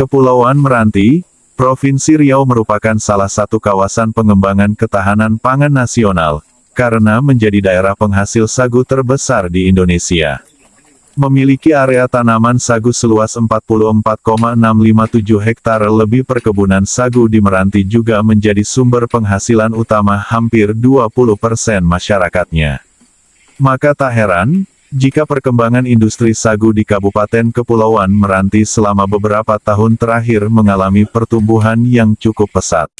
Kepulauan Meranti, Provinsi Riau merupakan salah satu kawasan pengembangan ketahanan pangan nasional, karena menjadi daerah penghasil sagu terbesar di Indonesia. Memiliki area tanaman sagu seluas 44,657 hektar lebih perkebunan sagu di Meranti juga menjadi sumber penghasilan utama hampir 20% masyarakatnya. Maka tak heran, jika perkembangan industri sagu di Kabupaten Kepulauan Meranti selama beberapa tahun terakhir mengalami pertumbuhan yang cukup pesat.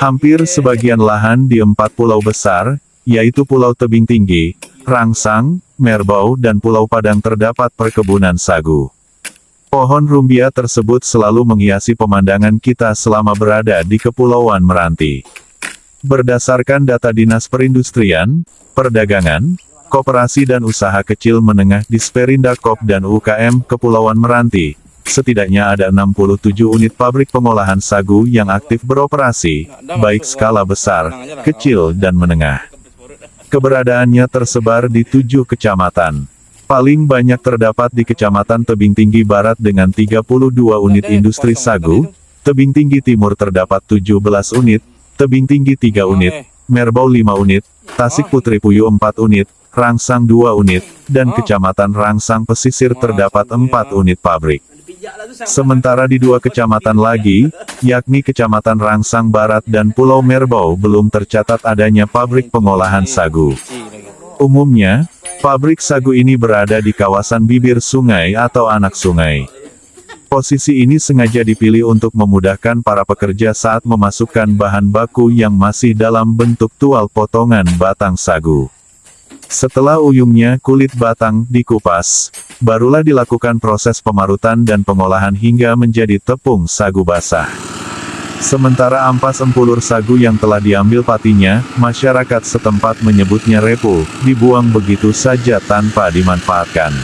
Hampir sebagian lahan di empat pulau besar, yaitu Pulau Tebing Tinggi, Rangsang, Merbau dan Pulau Padang terdapat perkebunan sagu. Pohon rumbia tersebut selalu menghiasi pemandangan kita selama berada di Kepulauan Meranti. Berdasarkan data Dinas Perindustrian, Perdagangan, Koperasi dan Usaha Kecil Menengah Disperindak dan UKM Kepulauan Meranti, setidaknya ada 67 unit pabrik pengolahan sagu yang aktif beroperasi, baik skala besar, kecil dan menengah. Keberadaannya tersebar di tujuh kecamatan. Paling banyak terdapat di Kecamatan Tebing Tinggi Barat dengan 32 unit industri sagu, Tebing Tinggi Timur terdapat 17 unit, Tebing Tinggi 3 unit, Merbau 5 unit, Tasik Putri Puyuh 4 unit, Rangsang 2 unit, dan Kecamatan Rangsang Pesisir terdapat 4 unit pabrik. Sementara di dua kecamatan lagi, yakni Kecamatan Rangsang Barat dan Pulau Merbau belum tercatat adanya pabrik pengolahan sagu. Umumnya, pabrik sagu ini berada di kawasan bibir sungai atau anak sungai. Posisi ini sengaja dipilih untuk memudahkan para pekerja saat memasukkan bahan baku yang masih dalam bentuk tual potongan batang sagu. Setelah uyungnya kulit batang dikupas, barulah dilakukan proses pemarutan dan pengolahan hingga menjadi tepung sagu basah. Sementara ampas empulur sagu yang telah diambil patinya, masyarakat setempat menyebutnya repu, dibuang begitu saja tanpa dimanfaatkan.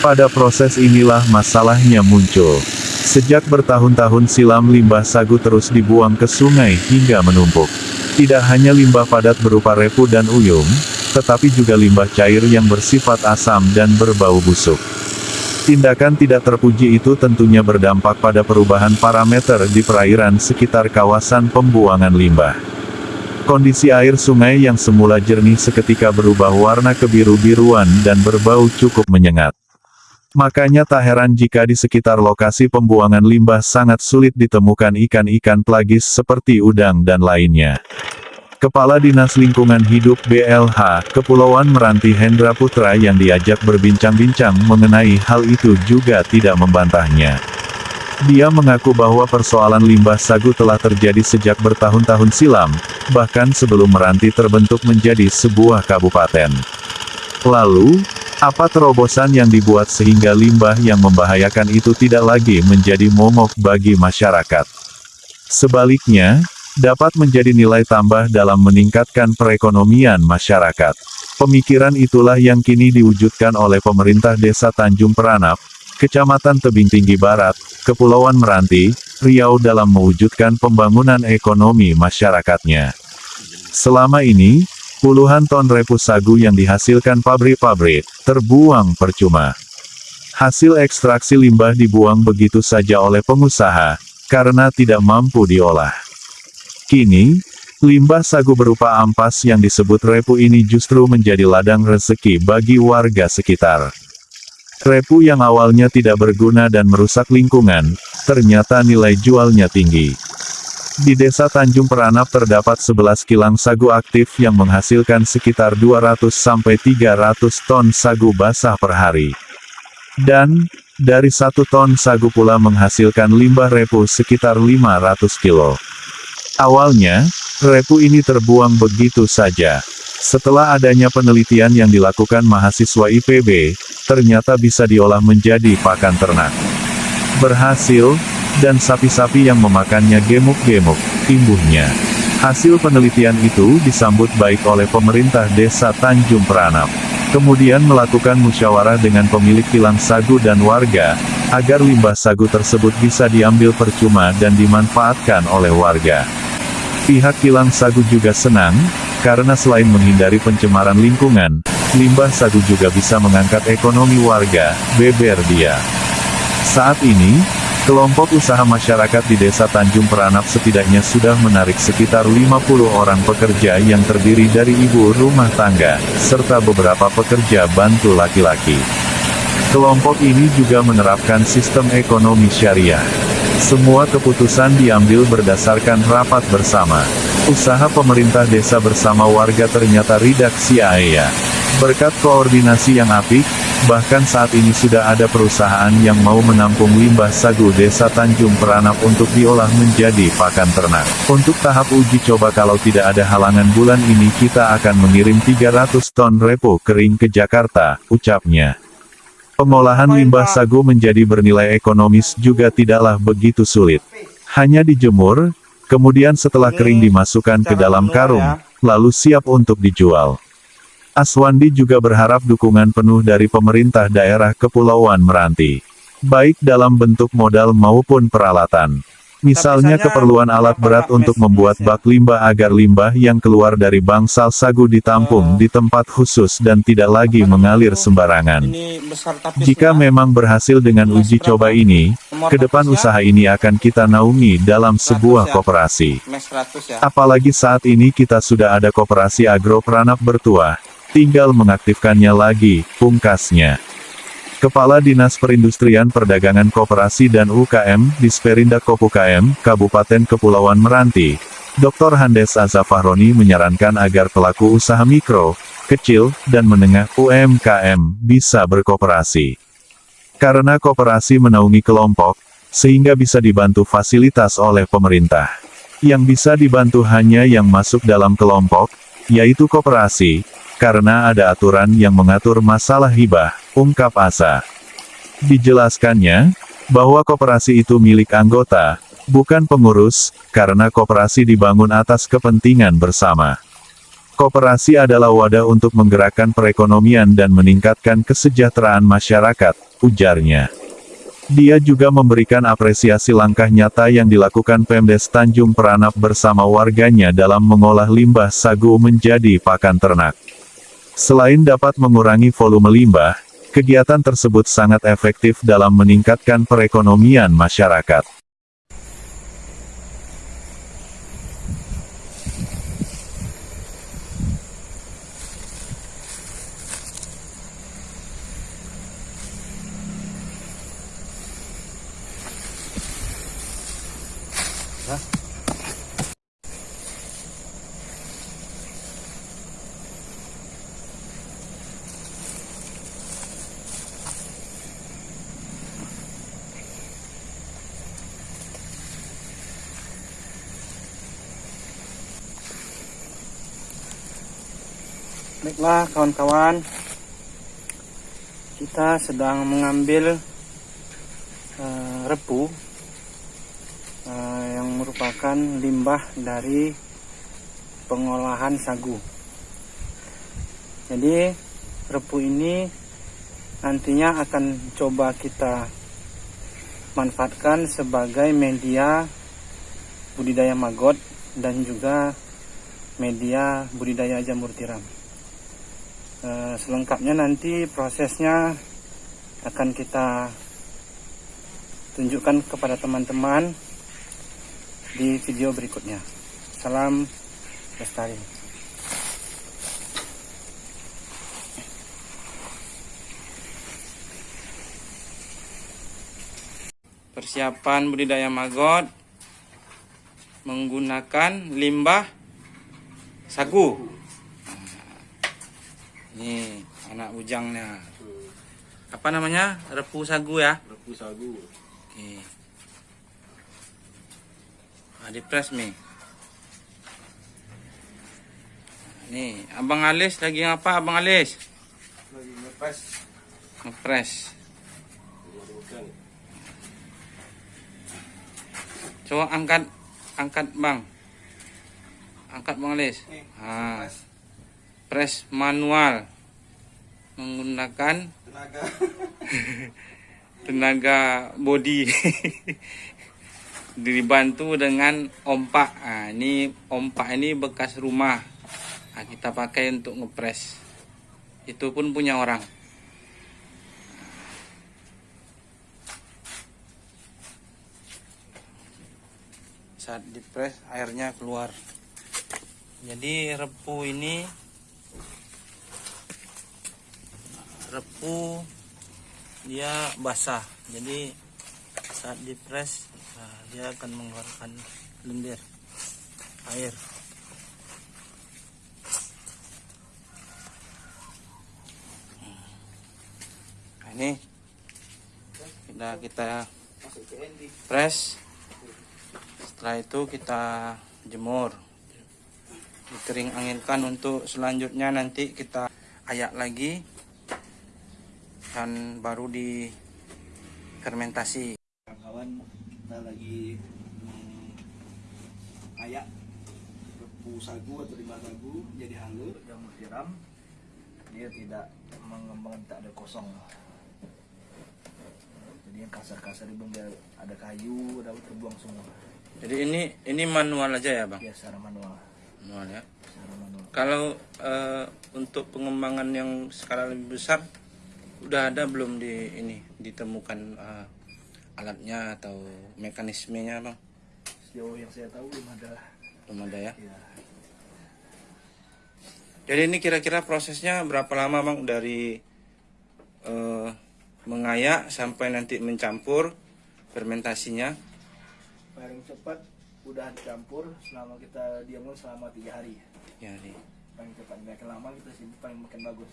Pada proses inilah masalahnya muncul. Sejak bertahun-tahun silam limbah sagu terus dibuang ke sungai hingga menumpuk. Tidak hanya limbah padat berupa repu dan uyung, tetapi juga limbah cair yang bersifat asam dan berbau busuk. Tindakan tidak terpuji itu tentunya berdampak pada perubahan parameter di perairan sekitar kawasan pembuangan limbah. Kondisi air sungai yang semula jernih seketika berubah warna kebiru-biruan dan berbau cukup menyengat. Makanya tak heran jika di sekitar lokasi pembuangan limbah sangat sulit ditemukan ikan-ikan pelagis seperti udang dan lainnya. Kepala Dinas Lingkungan Hidup BLH, Kepulauan Meranti Hendra Putra yang diajak berbincang-bincang mengenai hal itu juga tidak membantahnya. Dia mengaku bahwa persoalan limbah sagu telah terjadi sejak bertahun-tahun silam, bahkan sebelum Meranti terbentuk menjadi sebuah kabupaten. Lalu, apa terobosan yang dibuat sehingga limbah yang membahayakan itu tidak lagi menjadi momok bagi masyarakat? Sebaliknya, dapat menjadi nilai tambah dalam meningkatkan perekonomian masyarakat. Pemikiran itulah yang kini diwujudkan oleh pemerintah Desa Tanjung Peranap, Kecamatan Tebing Tinggi Barat, Kepulauan Meranti, Riau dalam mewujudkan pembangunan ekonomi masyarakatnya. Selama ini, puluhan ton repu sagu yang dihasilkan pabrik-pabrik, terbuang percuma. Hasil ekstraksi limbah dibuang begitu saja oleh pengusaha, karena tidak mampu diolah. Kini, limbah sagu berupa ampas yang disebut repu ini justru menjadi ladang rezeki bagi warga sekitar. Repu yang awalnya tidak berguna dan merusak lingkungan, ternyata nilai jualnya tinggi. Di desa Tanjung Peranap terdapat 11 kilang sagu aktif yang menghasilkan sekitar 200-300 ton sagu basah per hari. Dan, dari satu ton sagu pula menghasilkan limbah repu sekitar 500 kilo. Awalnya, repu ini terbuang begitu saja. Setelah adanya penelitian yang dilakukan mahasiswa IPB, ternyata bisa diolah menjadi pakan ternak. Berhasil, dan sapi-sapi yang memakannya gemuk-gemuk, imbuhnya. Hasil penelitian itu disambut baik oleh pemerintah desa Tanjung Peranap. Kemudian melakukan musyawarah dengan pemilik kilang sagu dan warga, agar limbah sagu tersebut bisa diambil percuma dan dimanfaatkan oleh warga. Pihak kilang sagu juga senang, karena selain menghindari pencemaran lingkungan, limbah sagu juga bisa mengangkat ekonomi warga, beber dia. Saat ini, Kelompok usaha masyarakat di Desa Tanjung Peranap setidaknya sudah menarik sekitar 50 orang pekerja yang terdiri dari ibu rumah tangga, serta beberapa pekerja bantu laki-laki. Kelompok ini juga menerapkan sistem ekonomi syariah. Semua keputusan diambil berdasarkan rapat bersama. Usaha pemerintah desa bersama warga ternyata redaksi AEA. Berkat koordinasi yang apik, bahkan saat ini sudah ada perusahaan yang mau menampung limbah sagu desa Tanjung Peranap untuk diolah menjadi pakan ternak. Untuk tahap uji coba kalau tidak ada halangan bulan ini kita akan mengirim 300 ton repo kering ke Jakarta, ucapnya. Pengolahan limbah sagu menjadi bernilai ekonomis juga tidaklah begitu sulit. Hanya dijemur, kemudian setelah kering dimasukkan ke dalam karung, lalu siap untuk dijual. Aswandi juga berharap dukungan penuh dari pemerintah daerah Kepulauan Meranti. Baik dalam bentuk modal maupun peralatan. Misalnya keperluan alat berat untuk membuat bak limbah agar limbah yang keluar dari bangsal sagu ditampung di tempat khusus dan tidak lagi mengalir sembarangan. Jika memang berhasil dengan uji coba ini, ke depan usaha ini akan kita naungi dalam sebuah koperasi. Apalagi saat ini kita sudah ada koperasi agro peranap bertuah, tinggal mengaktifkannya lagi, pungkasnya. Kepala Dinas Perindustrian Perdagangan Koperasi dan UKM, Disperindak Kopukm, Kabupaten Kepulauan Meranti, Dr. Handes Azafahroni menyarankan agar pelaku usaha mikro, kecil, dan menengah UMKM bisa berkooperasi. Karena kooperasi menaungi kelompok, sehingga bisa dibantu fasilitas oleh pemerintah. Yang bisa dibantu hanya yang masuk dalam kelompok, yaitu kooperasi, karena ada aturan yang mengatur masalah hibah, ungkap Asa. Dijelaskannya, bahwa koperasi itu milik anggota, bukan pengurus, karena koperasi dibangun atas kepentingan bersama. Koperasi adalah wadah untuk menggerakkan perekonomian dan meningkatkan kesejahteraan masyarakat, ujarnya. Dia juga memberikan apresiasi langkah nyata yang dilakukan Pemdes Tanjung Peranap bersama warganya dalam mengolah limbah sagu menjadi pakan ternak. Selain dapat mengurangi volume limbah, kegiatan tersebut sangat efektif dalam meningkatkan perekonomian masyarakat. Baiklah kawan-kawan Kita sedang mengambil uh, repu uh, Yang merupakan limbah dari pengolahan sagu Jadi repu ini nantinya akan coba kita manfaatkan sebagai media budidaya maggot dan juga media budidaya jamur tiram. Eh, selengkapnya nanti prosesnya akan kita tunjukkan kepada teman-teman di video berikutnya. Salam lestari. Persiapan budidaya maggot menggunakan limbah sagu. Nih, anak bujangnya. Apa namanya? Repu sagu ya? Repu sagu. Oke. Nah, di press nih. Nih, Abang Alis lagi ngapa Abang Alis? Lagi ngepres. Ngepres. Coba angkat angkat Bang. Angkat Bang Alis. Ah press manual menggunakan tenaga. tenaga body. Dibantu dengan ompak. Nah, ini ompak ini bekas rumah. Nah, kita pakai untuk ngepres itu pun punya orang. Saat dipres airnya keluar. Jadi repu ini repu dia basah. Jadi saat dipres nah, dia akan mengeluarkan lendir air. Nah, ini kita kita press setelah itu kita jemur. Dikering anginkan untuk selanjutnya nanti kita ayak lagi dan baru di fermentasi. Kawan-kawan kita lagi hmm, ayak repu sagu atau lima sagu jadi halus yang siram dia tidak mengembang tak ada kosong. Jadi yang kasar-kasar dia ada kayu ada terbuang semua. Jadi ini ini manual aja ya bang? Ya secara manual. Manual ya. Secara manual. Kalau eh, untuk pengembangan yang skala lebih besar udah ada belum di ini ditemukan eh, alatnya atau mekanismenya bang? Sejauh yang saya tahu belum ada. Belum ada ya? Ya Jadi ini kira-kira prosesnya berapa lama bang dari eh, mengayak sampai nanti mencampur fermentasinya? paling cepat udah dicampur selama kita diamkan selama tiga hari. Ya, di, paling cepat makin lama kita simpan paling makin bagus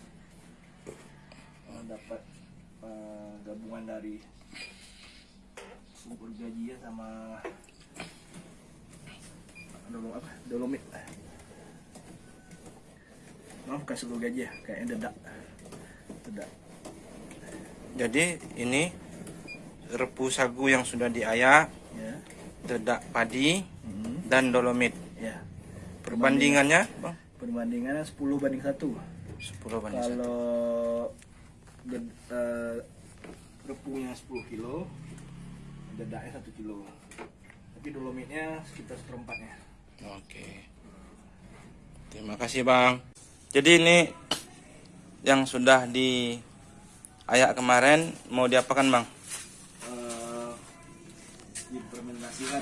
mendapat uh, gabungan dari super gaji ya sama dolom apa dolomit maaf kasih seluruh gaji ya kayaknya dedak dedak jadi ini repu sagu yang sudah diayak ya. dedak padi hmm. dan dolomit ya. perbandingannya perbandingannya 10 banding 1 10 banding kalau 1 uh, repungnya 10 kilo dedaknya 1 kilo tapi dolomitnya sekitar seperempatnya oke terima kasih bang jadi ini yang sudah di ayak kemarin mau diapakan bang? Eh, dipermentasikan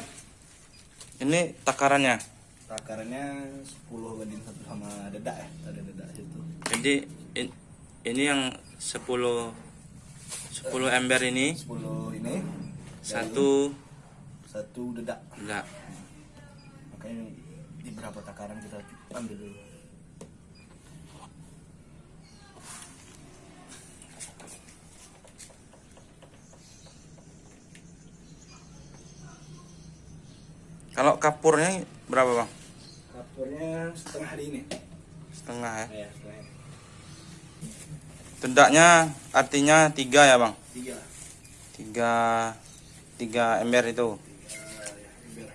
ini takarannya? takarannya 10 banding satu sama dedak ya ada dedak itu. jadi in, ini yang 10 10 ember ini. 10 ini. Satu. Satu dedak. Enggak makanya di berapa takaran kita ambil dulu? Kalau kapurnya berapa bang? Kapurnya setengah hari ini. Setengah ya? Ya tendaknya artinya tiga ya bang? Tiga. Tiga tiga ember itu. Ya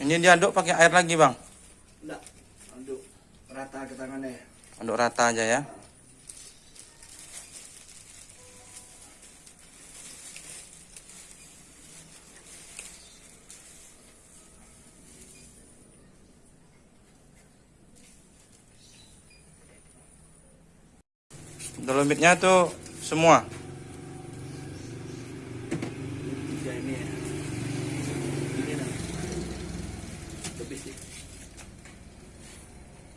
ya. ini diaduk pakai air lagi bang? Enggak, untuk rata ke tangannya. aduk rata aja ya Dolomitnya tuh semua. Ya.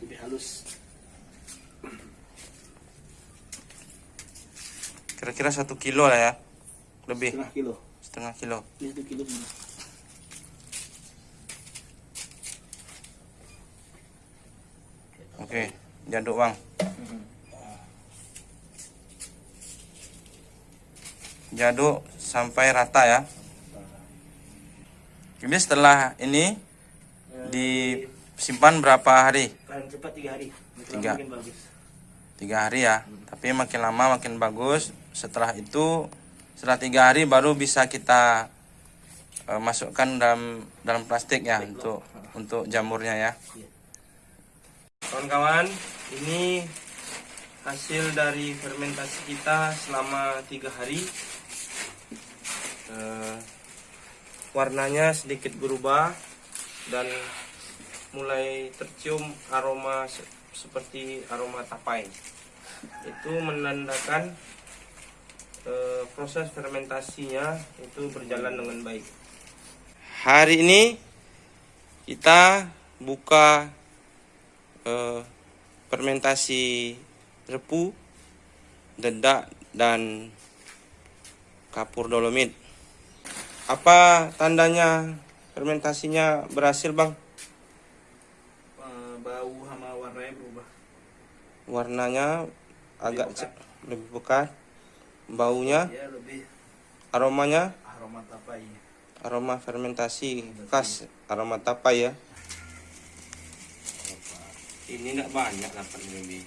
Lebih halus. Kira-kira satu kilo lah ya. Lebih Setengah kilo. setengah kilo. Ini satu kilo ini. Oke, diaduk bang. Diaduk sampai rata ya. Jadi setelah ini disimpan berapa hari? Paling cepat tiga hari. Tiga. lama Makin bagus. Tiga hari ya. Tapi makin lama makin bagus. Setelah itu setelah tiga hari baru bisa kita eh, masukkan dalam dalam plastik ya untuk untuk jamurnya ya. Kawan-kawan, ini hasil dari fermentasi kita selama tiga hari. Eh, warnanya sedikit berubah dan mulai tercium aroma se- seperti aroma tapai. Itu menandakan eh, proses fermentasinya itu berjalan dengan baik. Hari ini kita buka eh, fermentasi repu, dedak dan kapur dolomit. Apa tandanya fermentasinya berhasil, Bang? Bau sama warnanya berubah Warnanya agak pekat. ce- lebih pekat. Baunya, ya lebih aromanya, aroma tapai aroma fermentasi khas aroma tapai ya. Ini enggak banyak dapat lebih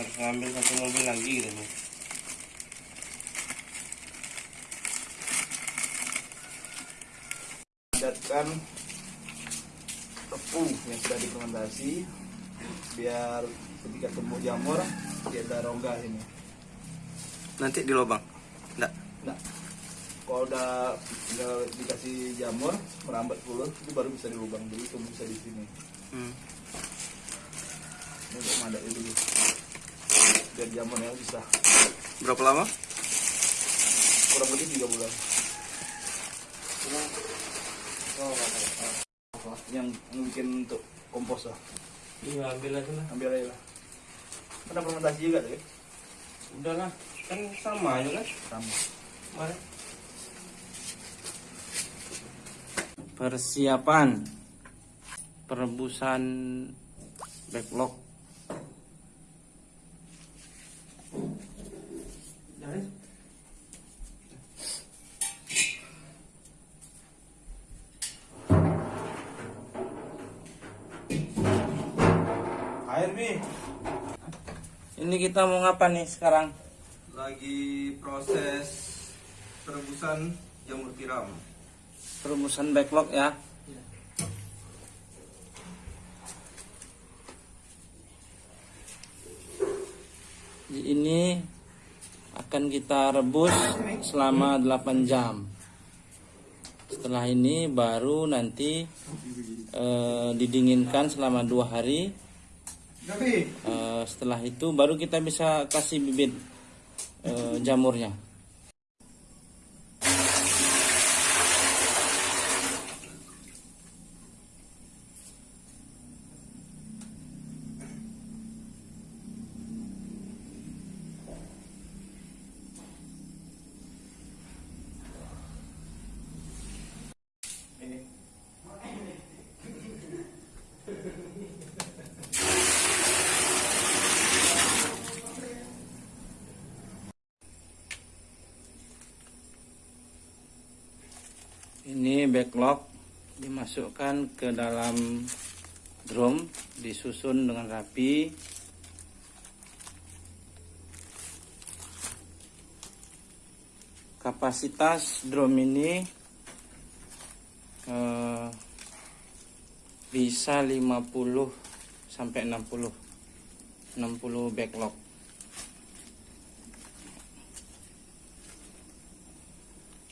Harus ngambil satu mobil lagi gitu. nih. padatkan tepung yang sudah difermentasi biar ketika tumbuh jamur dia ada rongga ini Nanti di lubang. Enggak. nah kalau udah, udah dikasih jamur merambat puluh itu baru bisa dilubang jadi tumbuh bisa di sini Hmm. ini untuk mandat dulu biar jamurnya bisa Berapa lama? kurang lebih tiga bulan yang yang bikin untuk kompos lah Iya, ambil aja lah. ambil aja lah pernah fermentasi juga tuh ya Udahlah, kan sama aja kan? sama Mari. Persiapan perebusan backlog. Kita mau ngapa nih sekarang? lagi proses perebusan jamur tiram Perebusan backlog ya. Jadi Ini akan kita rebus selama 8 jam. Setelah ini baru nanti eh, didinginkan selama dua hari. Eh, setelah itu baru kita bisa kasih bibit eh, jamurnya. Ini backlog dimasukkan ke dalam drum, disusun dengan rapi. Kapasitas drum ini eh, bisa 50 sampai 60 60 backlog.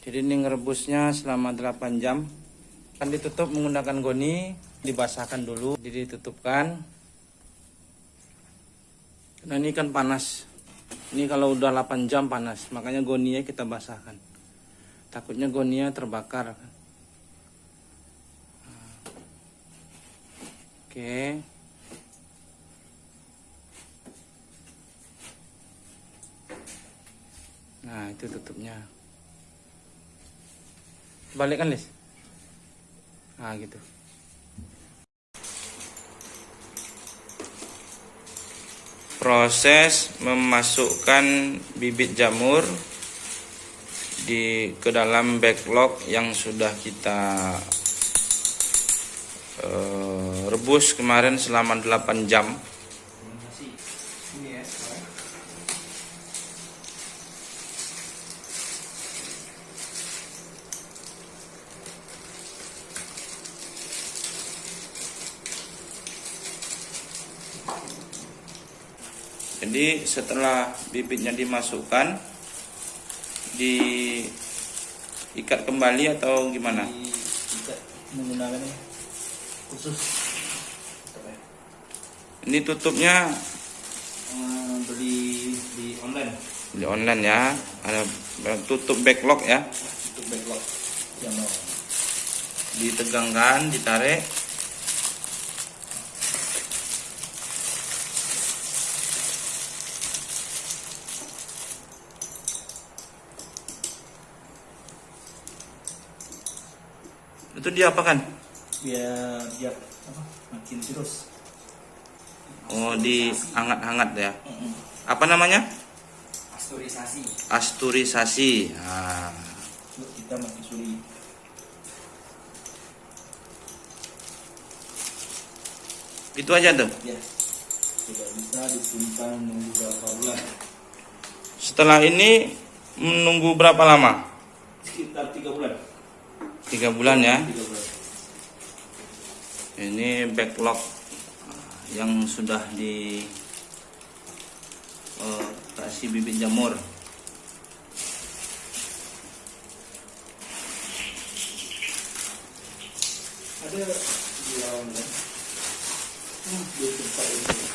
Jadi ini ngerebusnya selama 8 jam. Akan ditutup menggunakan goni, dibasahkan dulu, jadi ditutupkan. Nah ini kan panas. Ini kalau udah 8 jam panas, makanya goninya kita basahkan. Takutnya goninya terbakar. Oke. Nah itu tutupnya. Balik kan, Lis? Nah, gitu. Proses memasukkan bibit jamur di ke dalam backlog yang sudah kita eh, rebus kemarin selama 8 jam. ini ya Jadi setelah bibitnya dimasukkan diikat kembali atau gimana? Diikat menggunakan ini khusus ya? Ini tutupnya Eh, beli di online di online ya. Ada tutup backlog ya. untuk backlog mau Ditegangkan, ditarik. Itu diapakan? biar biar apa makin terus Oh, dihangat-hangat ya. Apa namanya? pasturisasi Asturisasi. Nah, kita makin sulit itu aja tuh. ya sudah bisa disimpan menunggu berapa bulan Setelah ini menunggu berapa lama? sekitar tiga bulan Tiga bulan ya. Ini backlog yang sudah di eh, kasih bibit jamur. ada di online hmm, di tempat ini